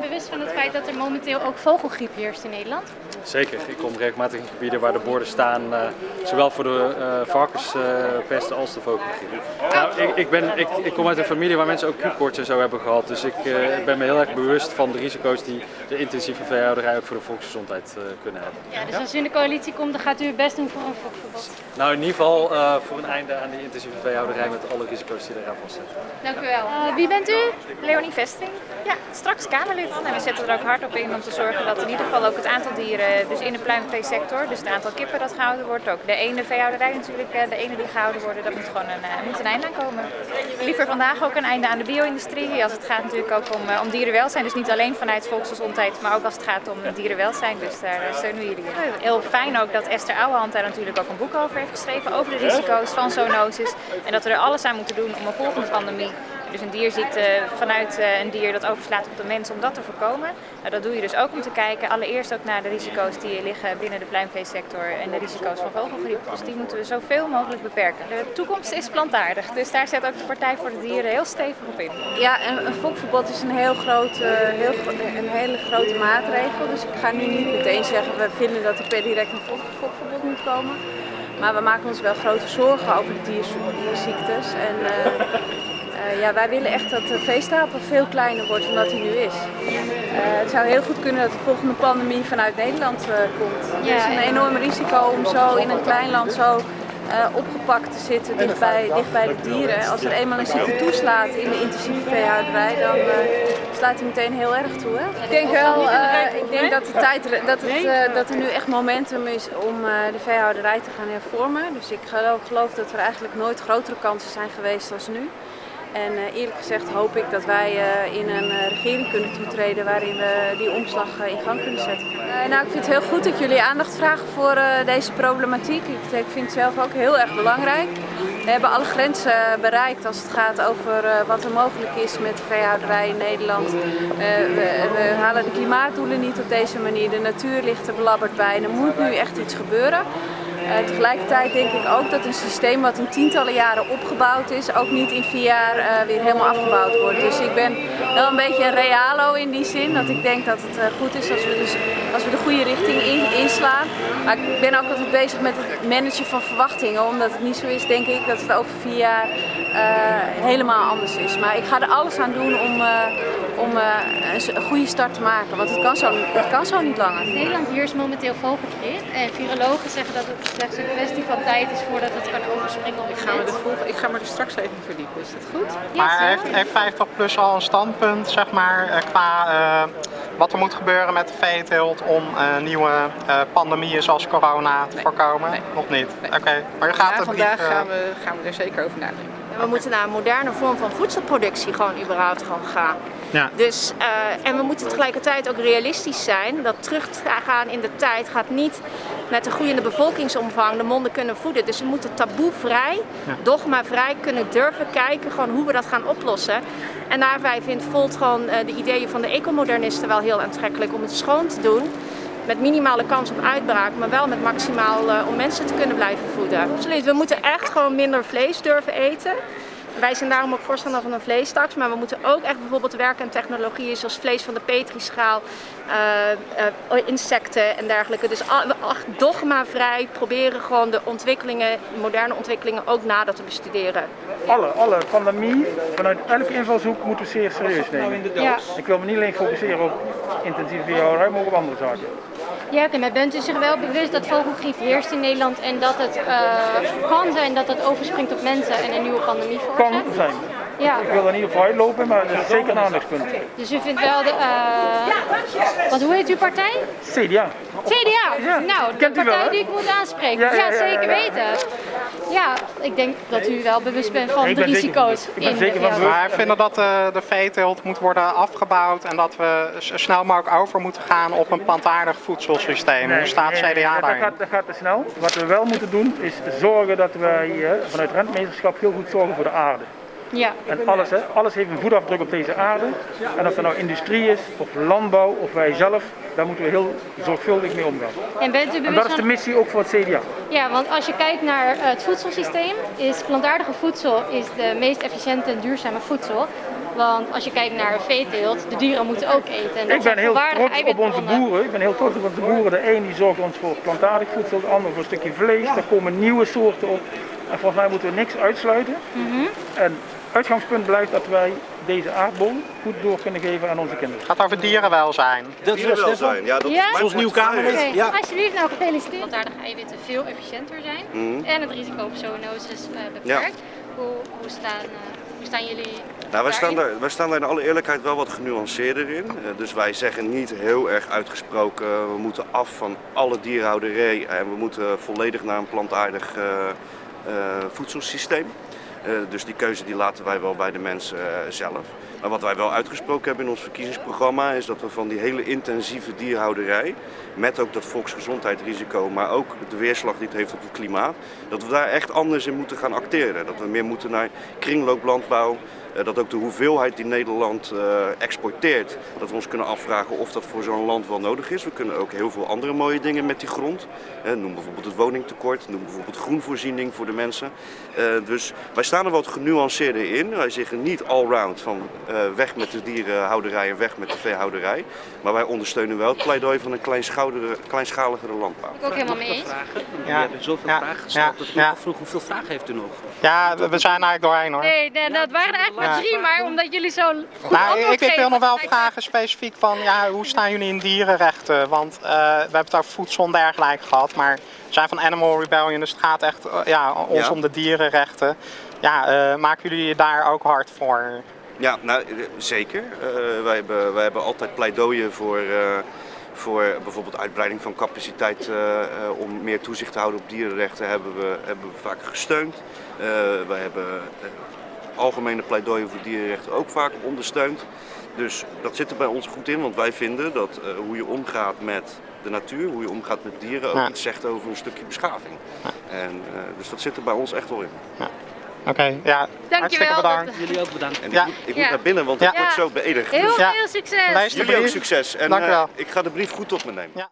bewust van het feit dat er momenteel ook vogelgriep heerst in Nederland? Zeker. Ik kom regelmatig in gebieden waar de borden staan, uh, zowel voor de uh, varkenspesten als de vogelgriep. Nou, ik, ik, ben, ik, ik, kom uit een familie waar mensen ook Q-koorts en zo hebben gehad. Dus ik, uh, ik, ben me heel erg bewust van de risico's die de intensieve veehouderij ook voor de volksgezondheid kunnen hebben. Ja, dus als u in de coalitie komt, dan gaat u het best doen voor een fokverbod? Nou, in ieder geval voor een einde aan die intensieve veehouderij met alle risico's die eraan vastzitten. Dank u wel. wie bent u? Leonie Vesting. Ja, straks Kamerlid. En we zetten er ook hard op in om te zorgen dat in ieder geval ook het aantal dieren dus in de pluimveesector, dus het aantal kippen dat gehouden wordt, ook de ene veehouderij natuurlijk, de ene die gehouden worden, dat moet gewoon een, moet een einde aan komen. Liever vandaag ook een einde aan de bio-industrie, als het gaat natuurlijk ook om, om dierenwelzijn, dus niet alleen vanuit volksgezondheid, maar ook als het gaat om dierenwelzijn, dus daar steunen we jullie Heel fijn ook dat Esther Ouwehand daar natuurlijk ook een boek over heeft geschreven, over de risico's van zoonosis. En dat we er alles aan moeten doen om een volgende pandemie dus een dierziekte vanuit eh, een dier dat overslaat op de mens om dat te voorkomen. Nou, dat doe je dus ook om te kijken allereerst ook naar de risico's die liggen binnen de pluimveesector en de risico's van vogelgriep. Dus die moeten we zoveel mogelijk beperken. De toekomst is plantaardig, dus daar zet ook de Partij voor de Dieren heel stevig op in. Ja, een, een fokverbod is een, heel grote, heel, een hele grote maatregel. Dus ik ga nu niet meteen zeggen we vinden dat er per direct een fokverbod moet komen. Maar we maken ons wel grote zorgen over de dierziektes. En, uh, ja, wij willen echt dat de veestapel veel kleiner wordt dan dat hij nu is. Uh, het zou heel goed kunnen dat de volgende pandemie vanuit Nederland uh, komt. Ja, het is een enorm risico om zo in een klein land zo opgepakt te zitten dicht bij, dicht bij de dieren. Als er eenmaal een ziekte toeslaat in de intensieve veehouderij, dan slaat hij meteen heel erg toe. Hè? Ik denk wel, ik denk dat, de tijd, dat, het, dat er nu echt momentum is om de veehouderij te gaan hervormen. Dus ik geloof, geloof dat er eigenlijk nooit grotere kansen zijn geweest als nu. En uh, eerlijk gezegd hoop ik dat wij uh, in een uh, regering kunnen toetreden waarin we die omslag in gang kunnen zetten. nou, ik vind het heel goed dat jullie aandacht vragen voor deze problematiek. Ik, vind het zelf ook heel erg belangrijk. We hebben alle grenzen bereikt als het gaat over wat er mogelijk is met de veehouderij in Nederland. We, halen de klimaatdoelen niet op deze manier. De natuur ligt er belabberd bij. Er moet nu echt iets gebeuren. Uh, tegelijkertijd denk ik ook dat een systeem wat in tientallen jaren opgebouwd is, ook niet in vier jaar uh, weer helemaal afgebouwd wordt. Dus ik ben wel een beetje een realo in die zin, dat ik denk dat het uh, goed is als we, dus, als we de goede richting in, inslaan. Maar ik ben ook altijd bezig met het managen van verwachtingen, omdat het niet zo is, denk ik, dat het over vier jaar helemaal anders is. Maar ik ga er alles aan doen om, om een goede start te maken, want het kan zo, het kan zo niet langer. Nederland heerst momenteel vogelgriep en virologen zeggen dat het slechts een kwestie van tijd is voordat het kan overspringen op ik ga, me ik ga me er straks even verdiepen, is dat goed? maar heeft, heeft 50 plus al een standpunt, zeg maar, eh, qua uh, wat er moet gebeuren met de veeteelt om uh, nieuwe uh, pandemieën zoals corona te nee. voorkomen? Nee. Nog niet? Nee. Oké, okay. maar je gaat ja, vandaag brief, gaan, we, gaan we er zeker over nadenken. We moeten naar een moderne vorm van voedselproductie gewoon überhaupt gewoon gaan. Ja. Dus, uh, en we moeten tegelijkertijd ook realistisch zijn. Dat teruggaan in de tijd gaat niet met de groeiende bevolkingsomvang de monden kunnen voeden. Dus we moeten taboevrij, ja. dogmavrij kunnen durven kijken gewoon hoe we dat gaan oplossen. En daarbij vindt Volt gewoon uh, de ideeën van de ecomodernisten wel heel aantrekkelijk om het schoon te doen met minimale kans op uitbraak, maar wel met maximaal uh, om mensen te kunnen blijven voeden. Absoluut, we moeten echt gewoon minder vlees durven eten. Wij zijn daarom ook voorstander van een vleestaks, maar we moeten ook echt bijvoorbeeld werken aan technologieën zoals vlees van de petrischaal, uh, uh, insecten en dergelijke. Dus dogmavrij proberen gewoon de ontwikkelingen, moderne ontwikkelingen ook nader te bestuderen. Alle, alle pandemie, vanuit elke invalshoek moeten we zeer serieus nemen. Ja. Ik wil me niet alleen focusseren op intensieve veehouderij, maar ook op andere zaken. Ja, okay, maar bent u zich wel bewust dat vogelgriep heerst in Nederland en dat het uh, kan zijn dat het overspringt op mensen en een nieuwe pandemie veroorzaakt? Kan zijn. Ja. Ik wil er niet op uitlopen, maar dat is zeker een aandachtspunt. Dus u vindt wel de... Uh, wat, hoe heet uw partij? CDA. CDA? Ja, nou, de partij wel, die ik moet aanspreken. Ja, ja, ja zeker weten. Ja, ik denk dat u wel bewust bent van de risico's. Zeker, ik ben zeker van Maar wij vinden dat uh, de veeteelt moet worden afgebouwd en dat we zo snel mogelijk over moeten gaan op een plantaardig voedselsysteem. Nee, Hoe staat CDA nee, daarin? Dat gaat, dat gaat te snel. Wat we wel moeten doen is zorgen dat wij uh, vanuit rentmeesterschap heel goed zorgen voor de aarde. Ja. En alles, hè, alles heeft een voetafdruk op deze aarde. En of er nou industrie is, of landbouw, of wij zelf, daar moeten we heel zorgvuldig mee omgaan. En, bent u en dat is de missie ook voor het CDA. Ja, want als je kijkt naar het voedselsysteem, is plantaardige voedsel is de meest efficiënte en duurzame voedsel. Want als je kijkt naar veeteelt, de dieren moeten ook eten. En dat Ik ben heel trots op onze boeren. Ik ben heel trots op onze boeren. De een die zorgt ons voor plantaardig voedsel, de ander voor een stukje vlees. Er komen nieuwe soorten op. En volgens mij moeten we niks uitsluiten. Mhm. En uitgangspunt blijft dat wij deze aardbol goed door kunnen geven aan onze kinderen. Het gaat over dierenwelzijn. Dat is Stefan. Ja, dat Ja? is Zoals nieuw Oké, Ja. alsjeblieft, nou gefeliciteerd. Plantaardige eiwitten veel efficiënter zijn Mhm. en het risico op zoonosis eh, beperkt. Hoe, hoe, staan, eh, hoe staan jullie Nou, wij staan, daarin? daar, wij staan daar in alle eerlijkheid wel wat genuanceerder in. Eh, dus wij zeggen niet heel erg uitgesproken, we moeten af van alle dierhouderij en we moeten volledig naar een plantaardig eh, eh, voedselsysteem. Eh, dus die keuze die laten wij wel bij de mensen eh, zelf. Maar wat wij wel uitgesproken hebben in ons verkiezingsprogramma is dat we van die hele intensieve dierhouderij, met ook dat volksgezondheidsrisico, maar ook de weerslag die het heeft op het klimaat, dat we daar echt anders in moeten gaan acteren. Dat we meer moeten naar kringlooplandbouw, eh, dat ook de hoeveelheid die Nederland eh, exporteert, dat we ons kunnen afvragen of dat voor zo'n land wel nodig is. We kunnen ook heel veel andere mooie dingen met die grond. Eh, noem bijvoorbeeld het woningtekort, noem bijvoorbeeld groenvoorziening voor de mensen. Dus wij staan er wat genuanceerder in. Wij zeggen niet allround van weg met de dierenhouderij en weg met de veehouderij. Maar wij ondersteunen wel het pleidooi van een kleinschaligere, kleinschaligere landbouw. Ik ook helemaal mee eens. Ja. We hebben zoveel Ja. vragen gesteld Ja. dat ik Ja. vroeg hoeveel vragen heeft u nog? Ja, we we zijn eigenlijk doorheen hoor. Nee, nee, dat waren er eigenlijk maar drie, maar omdat jullie zo goed Nou, ik, ik wil nog wel vragen specifiek van ja, hoe staan jullie in dierenrechten? Want eh, we hebben het over voedsel en dergelijke gehad, maar we zijn van Animal Rebellion, dus het gaat echt eh, ja, ons Ja. om de dierenrechten. Ja, eh, maken jullie je daar ook hard voor? Ja, nou, eh, zeker. Eh, wij, hebben, wij hebben altijd pleidooien voor, eh, voor bijvoorbeeld uitbreiding van capaciteit om meer toezicht te houden op dierenrechten hebben we, hebben we vaak gesteund. Wij hebben algemene pleidooien voor dierenrechten ook vaak ondersteund. Dus dat zit er bij ons goed in, want wij vinden dat hoe je omgaat met de natuur, hoe je omgaat met dieren, ook Ja. iets zegt over een stukje beschaving. En, dus dat zit er bij ons echt wel in. Oké, ja, hartstikke bedankt. Jullie ook bedankt. En ik Ja. moet, ik Ja. moet naar binnen, want Ja. ik word zo beëdigd. Heel Dus Ja. veel succes! Jullie ook succes. En Dank eh, wel. ik ga de brief goed op me nemen. Ja.